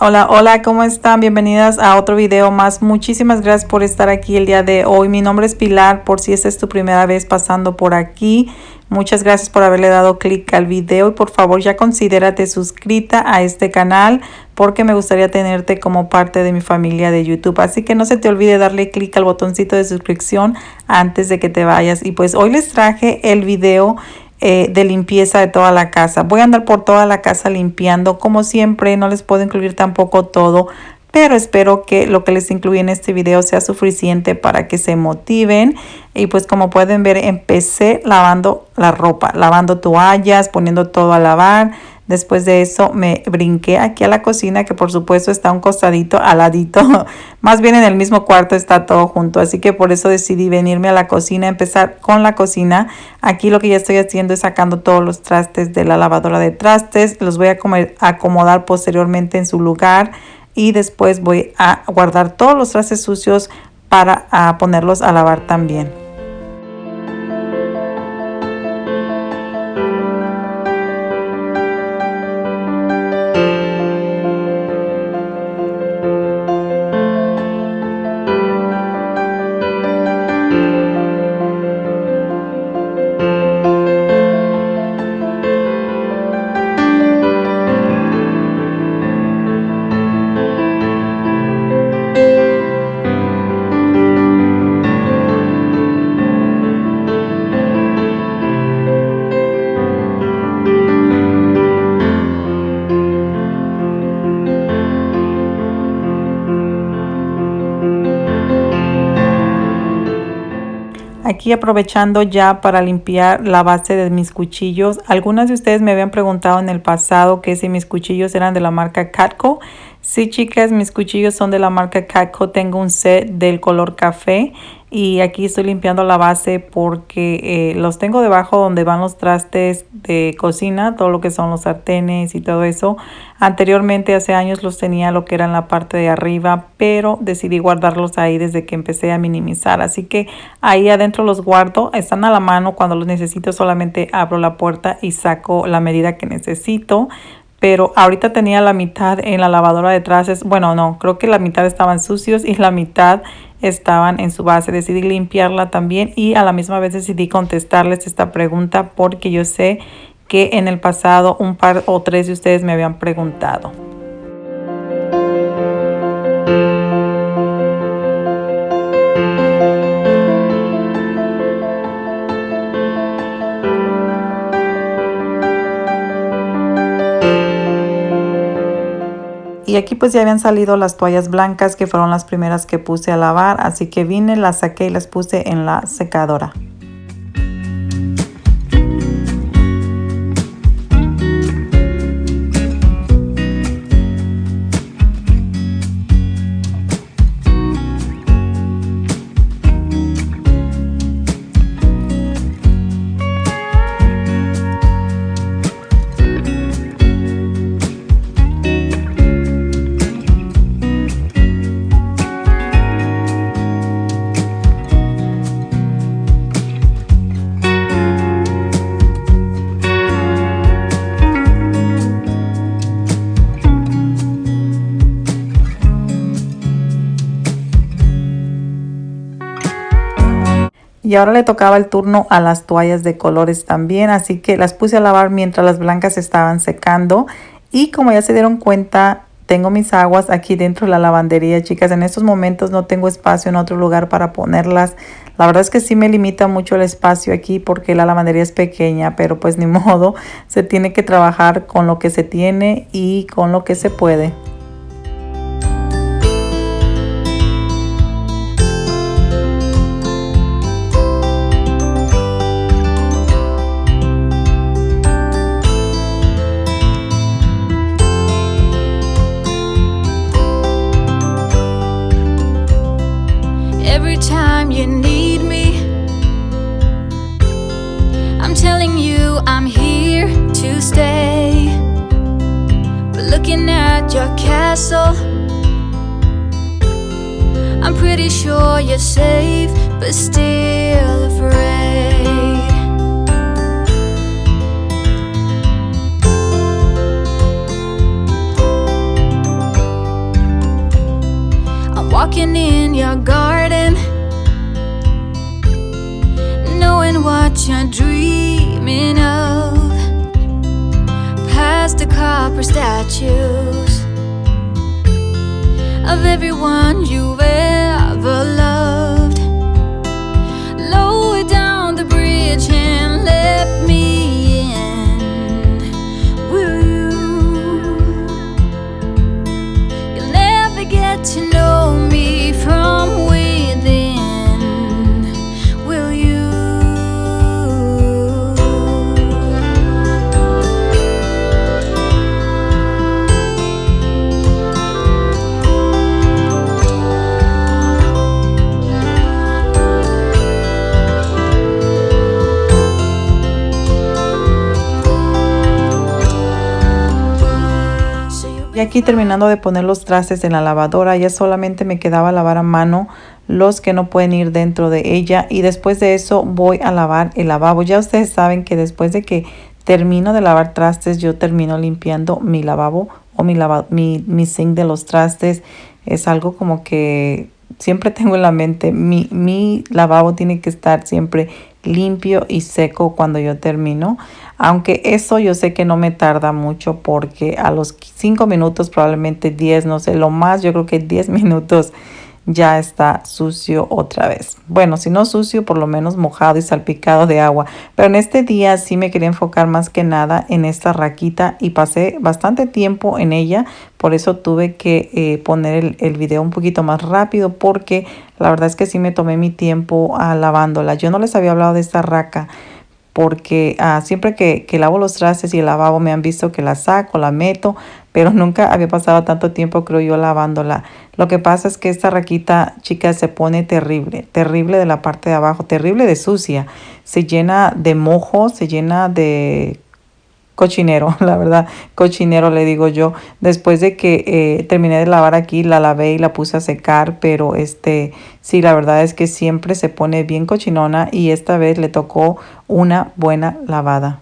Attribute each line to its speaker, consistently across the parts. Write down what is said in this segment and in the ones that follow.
Speaker 1: Hola, hola, ¿cómo están? Bienvenidas a otro video más. Muchísimas gracias por estar aquí el día de hoy. Mi nombre es Pilar, por si esta es tu primera vez pasando por aquí. Muchas gracias por haberle dado clic al video y por favor ya considérate suscrita a este canal porque me gustaría tenerte como parte de mi familia de YouTube. Así que no se te olvide darle clic al botoncito de suscripción antes de que te vayas. Y pues hoy les traje el video eh, de limpieza de toda la casa. Voy a andar por toda la casa limpiando. Como siempre, no les puedo incluir tampoco todo, pero espero que lo que les incluí en este video sea suficiente para que se motiven. Y pues como pueden ver, empecé lavando la ropa, lavando toallas, poniendo todo a lavar Después de eso me brinqué aquí a la cocina, que por supuesto está un costadito al ladito. Más bien en el mismo cuarto está todo junto. Así que por eso decidí venirme a la cocina, empezar con la cocina. Aquí lo que ya estoy haciendo es sacando todos los trastes de la lavadora de trastes. Los voy a acomodar posteriormente en su lugar. Y después voy a guardar todos los trastes sucios para ponerlos a lavar también. Aquí aprovechando ya para limpiar la base de mis cuchillos. Algunas de ustedes me habían preguntado en el pasado que si mis cuchillos eran de la marca Catco. Sí, chicas, mis cuchillos son de la marca Catco. Tengo un set del color café y aquí estoy limpiando la base porque eh, los tengo debajo donde van los trastes de cocina, todo lo que son los sartenes y todo eso. Anteriormente, hace años los tenía lo que era en la parte de arriba, pero decidí guardarlos ahí desde que empecé a minimizar. Así que ahí adentro los guardo, están a la mano, cuando los necesito solamente abro la puerta y saco la medida que necesito pero ahorita tenía la mitad en la lavadora de trastes. Bueno, no, creo que la mitad estaban sucios y la mitad estaban en su base. Decidí limpiarla también y a la misma vez decidí contestarles esta pregunta porque yo sé que en el pasado un par o tres de ustedes me habían preguntado. Y aquí pues ya habían salido las toallas blancas que fueron las primeras que puse a lavar. Así que vine, las saqué y las puse en la secadora. Y ahora le tocaba el turno a las toallas de colores también, así que las puse a lavar mientras las blancas estaban secando. Y como ya se dieron cuenta, tengo mis aguas aquí dentro de la lavandería, chicas. En estos momentos no tengo espacio en otro lugar para ponerlas. La verdad es que sí me limita mucho el espacio aquí porque la lavandería es pequeña, pero pues ni modo, se tiene que trabajar con lo que se tiene y con lo que se puede.
Speaker 2: I'm pretty sure you're safe, but still afraid. I'm Walking in your garden, knowing what you're dreaming of. Past the copper statues of everyone you've ever loved.
Speaker 1: Aquí terminando de poner los trastes en la lavadora, ya solamente me quedaba lavar a mano los que no pueden ir dentro de ella y después de eso voy a lavar el lavabo. Ya ustedes saben que después de que termino de lavar trastes, yo termino limpiando mi lavabo o mi, lava, mi, mi zinc de los trastes. Es algo como que siempre tengo en la mente, mi, mi lavabo tiene que estar siempre limpio y seco cuando yo termino. Aunque eso yo sé que no me tarda mucho porque a los 5 minutos, probablemente 10, no sé, lo más yo creo que 10 minutos ya está sucio otra vez. Bueno, si no sucio, por lo menos mojado y salpicado de agua. Pero en este día sí me quería enfocar más que nada en esta raquita y pasé bastante tiempo en ella. Por eso tuve que eh, poner el, video un poquito más rápido porque la verdad es que sí me tomé mi tiempo uh, lavándola. Yo no les había hablado de esta raca porque uh, siempre que, que, lavo los trastes y el lavabo me han visto que la saco, la meto, pero nunca había pasado tanto tiempo, creo yo, lavándola. Lo que pasa es que esta raquita, chicas, se pone terrible, terrible de la parte de abajo, terrible de sucia. Se llena de mojo, se llena de cochinero, la verdad, cochinero le digo yo. Después de que eh, terminé de lavar aquí, la lavé y la puse a secar, pero este, sí, la verdad es que siempre se pone bien cochinona y esta vez le tocó una buena lavada.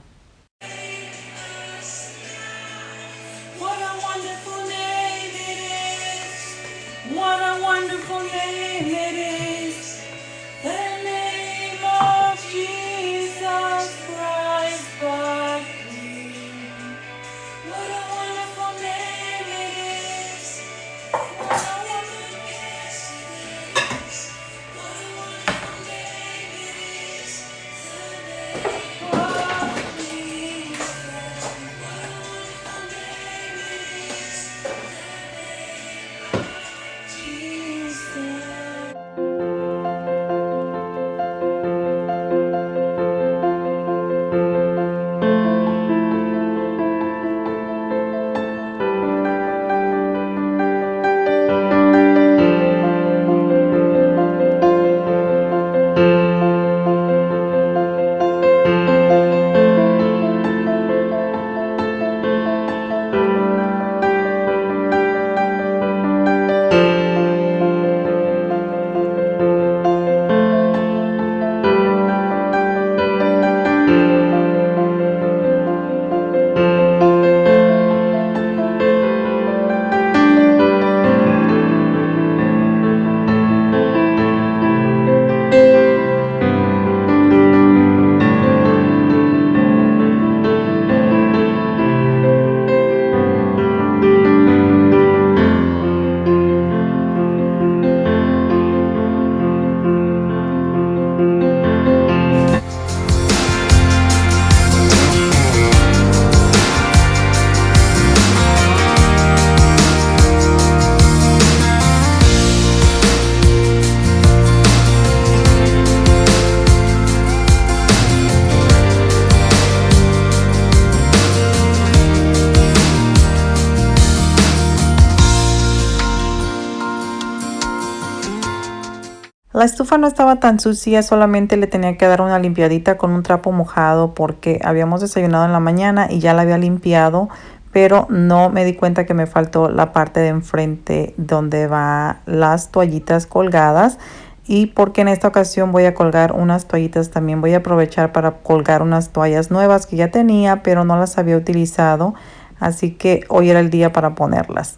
Speaker 1: La estufa no estaba tan sucia, solamente le tenía que dar una limpiadita con un trapo mojado porque habíamos desayunado en la mañana y ya la había limpiado, pero no me di cuenta que me faltó la parte de enfrente donde va las toallitas colgadas y porque en esta ocasión voy a colgar unas toallitas también. Voy a aprovechar para colgar unas toallas nuevas que ya tenía pero no las había utilizado así que hoy era el día para ponerlas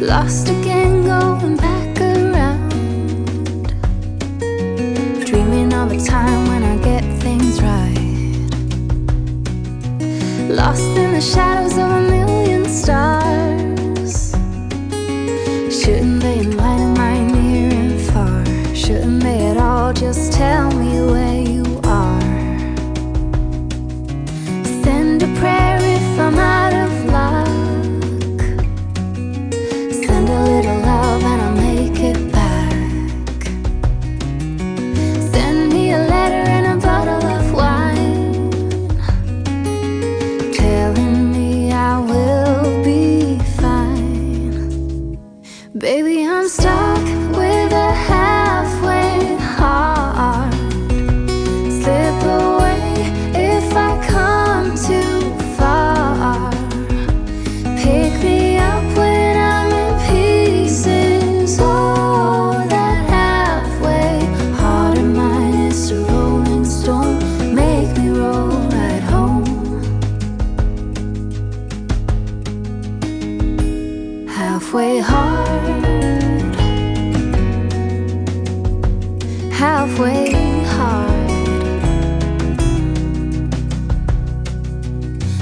Speaker 2: Lost again, going back around. Dreaming of a time when I get things right. Lost in the shadows of a million stars. Shouldn't they enlighten my near and far? Shouldn't they at all just tell me where Halfway hard, halfway hard.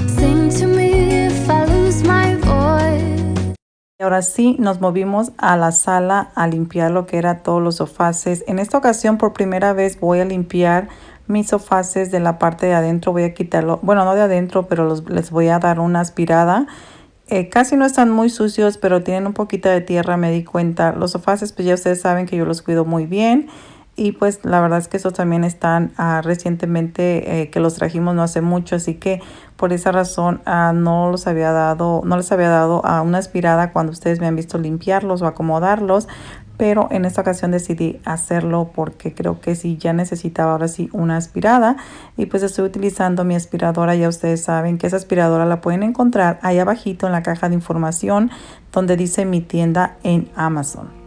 Speaker 2: Sing to me if I lose my voice.
Speaker 1: Y ahora sí, nos movimos a la sala a limpiar lo que era todos los sofaces. En esta ocasión, por primera vez, voy a limpiar mis sofaces de la parte de adentro. Voy a quitarlo, bueno, no de adentro, pero les voy a dar una aspirada. Eh, casi no están muy sucios, pero tienen un poquito de tierra, me di cuenta. Los sofaces, pues ya ustedes saben que yo los cuido muy bien. Y pues la verdad es que estos también están ah, recientemente eh, que los trajimos no hace mucho, así que por esa razón ah, no los había dado, no les había dado a una aspirada cuando ustedes me han visto limpiarlos o acomodarlos, pero en esta ocasión decidí hacerlo porque creo que sí ya necesitaba ahora sí una aspirada y pues estoy utilizando mi aspiradora, ya ustedes saben que esa aspiradora la pueden encontrar ahí abajito en la caja de información donde dice mi tienda en Amazon.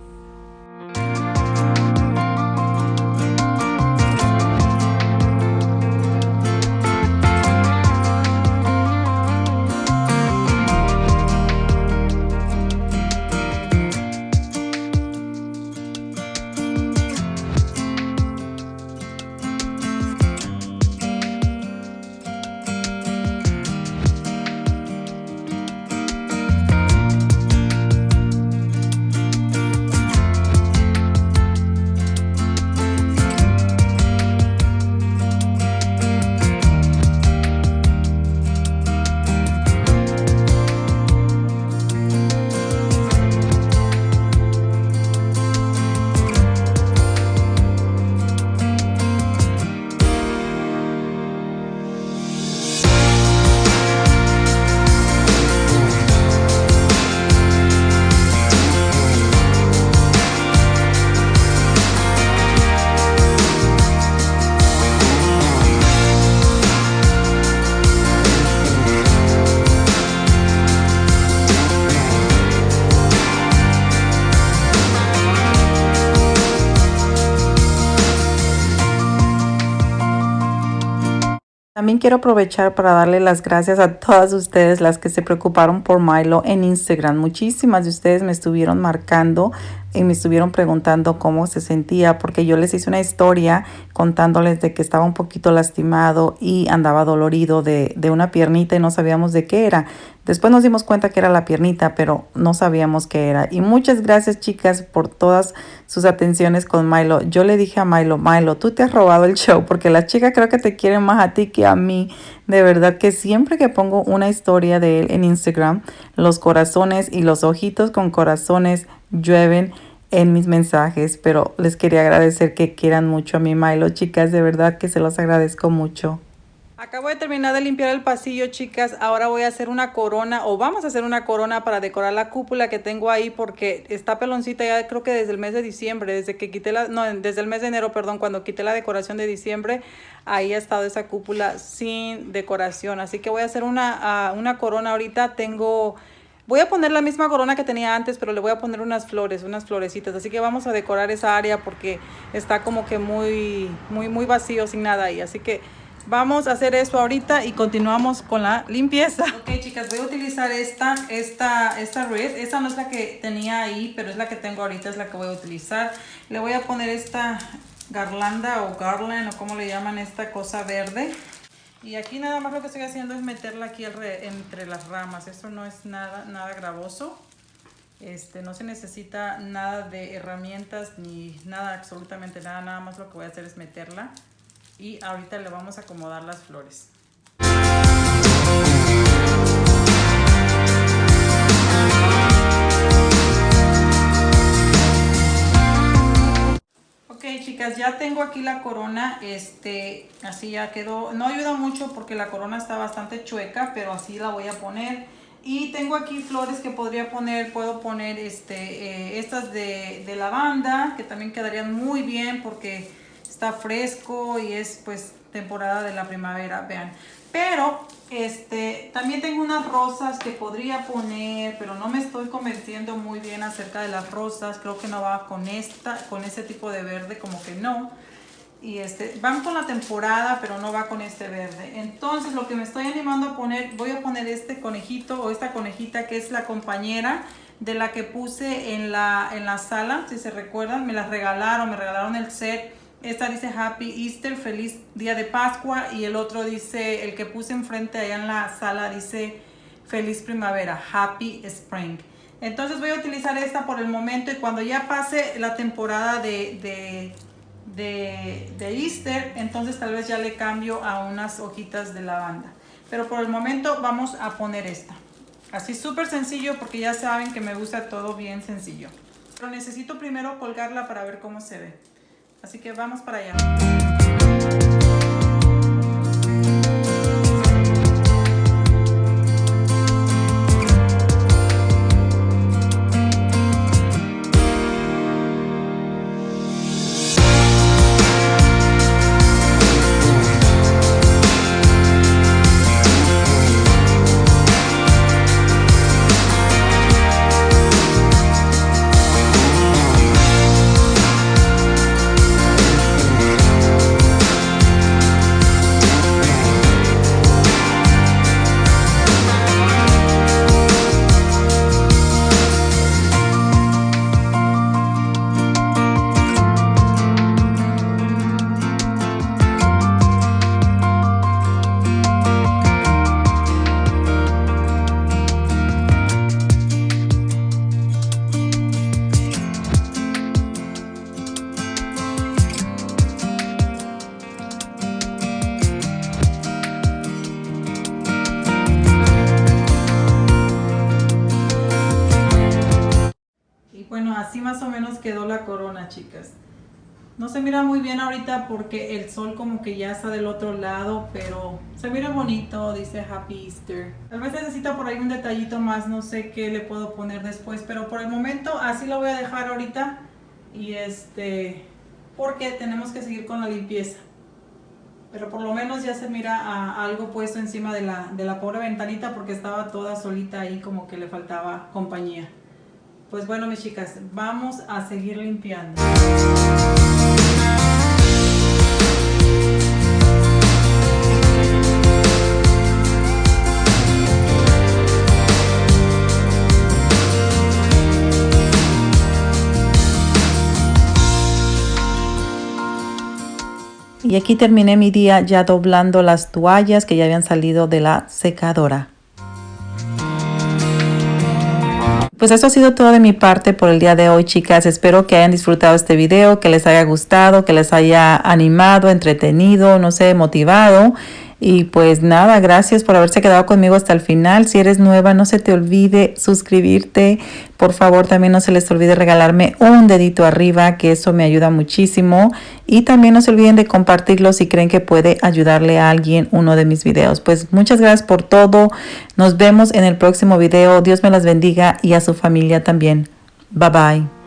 Speaker 1: También quiero aprovechar para darle las gracias a todas ustedes las que se preocuparon por Milo en Instagram. Muchísimas de ustedes me estuvieron marcando y me estuvieron preguntando cómo se sentía porque yo les hice una historia contándoles de que estaba un poquito lastimado y andaba dolorido de, de una piernita y no sabíamos de qué era. Después nos dimos cuenta que era la piernita, pero no sabíamos qué era. Y muchas gracias chicas por todas sus atenciones con Milo. Yo le dije a Milo, Milo, tú te has robado el show porque las chicas creo que te quieren más a ti que a mí. De verdad que siempre que pongo una historia de él en Instagram, los corazones y los ojitos con corazones llueven en mis mensajes, pero les quería agradecer que quieran mucho a mi Milo, chicas, de verdad que se los agradezco mucho. Acabo de terminar de limpiar el pasillo, chicas. Ahora voy a hacer una corona o vamos a hacer una corona para decorar la cúpula que tengo ahí porque está peloncita ya creo que desde el mes de diciembre, desde que quité la, no, desde el mes de enero, perdón, cuando quité la decoración de diciembre, ahí ha estado esa cúpula sin decoración. Así que voy a hacer una, uh, una corona ahorita. Tengo... Voy a poner la misma corona que tenía antes, pero le voy a poner unas flores, unas florecitas. Así que vamos a decorar esa área porque está como que muy, muy, muy vacío, sin nada ahí. Así que Vamos a hacer eso ahorita y continuamos con la limpieza. Ok, chicas, voy a utilizar esta, esta, esta red. Esta no es la que tenía ahí, pero es la que tengo ahorita, es la que voy a utilizar. Le voy a poner esta garlanda o garland o como le llaman esta cosa verde. Y aquí nada más lo que estoy haciendo es meterla aquí entre las ramas. Esto no es nada, nada gravoso. Este, no se necesita nada de herramientas ni nada, absolutamente nada. Nada más lo que voy a hacer es meterla y ahorita le vamos a acomodar las flores. Ok chicas, ya tengo aquí la corona, este, así ya quedó, no ayuda mucho porque la corona está bastante chueca, pero así la voy a poner. Y tengo aquí flores que podría poner, puedo poner este, eh, estas de, de lavanda, que también quedarían muy bien porque está fresco y es pues temporada de la primavera, vean. Pero este también tengo unas rosas que podría poner, pero no me estoy convenciendo muy bien acerca de las rosas. Creo que no va con esta, con ese tipo de verde, como que no. Y este, van con la temporada, pero no va con este verde. Entonces lo que me estoy animando a poner, voy a poner este conejito o esta conejita que es la compañera de la que puse en la, en la sala. Si se recuerdan, me las regalaron, me regalaron el set esta dice Happy Easter, feliz día de Pascua. Y el otro dice, el que puse enfrente allá en la sala dice feliz primavera, Happy Spring. Entonces voy a utilizar esta por el momento y cuando ya pase la temporada de, de, de, Easter, entonces tal vez ya le cambio a unas hojitas de lavanda. Pero por el momento vamos a poner esta. Así súper sencillo porque ya saben que me gusta todo bien sencillo. Pero necesito primero colgarla para ver cómo se ve. Así que vamos para allá. Así más o menos quedó la corona, chicas. No se mira muy bien ahorita porque el sol como que ya está del otro lado, pero se mira bonito, dice Happy Easter. Tal vez necesita por ahí un detallito más, no sé qué le puedo poner después, pero por el momento así lo voy a dejar ahorita. Y este, porque tenemos que seguir con la limpieza. Pero por lo menos ya se mira algo puesto encima de la, de la pobre ventanita porque estaba toda solita ahí como que le faltaba compañía. Pues bueno, mis chicas, vamos a seguir limpiando.
Speaker 3: Y aquí terminé mi día ya doblando las toallas que ya habían salido de la secadora. Pues eso ha sido todo de mi parte por el día de hoy, chicas. Espero que hayan disfrutado este video, que les haya gustado, que les haya animado, entretenido, no sé, motivado. Y pues nada, gracias por haberse quedado conmigo hasta el final. Si eres nueva, no se te olvide suscribirte. Por favor, también no se les olvide regalarme un dedito arriba, que eso me ayuda muchísimo. Y también no se olviden de compartirlo si creen que puede ayudarle a alguien uno de mis videos. Pues muchas gracias por todo. Nos vemos en el próximo video. Dios me las bendiga y a su familia también. Bye bye.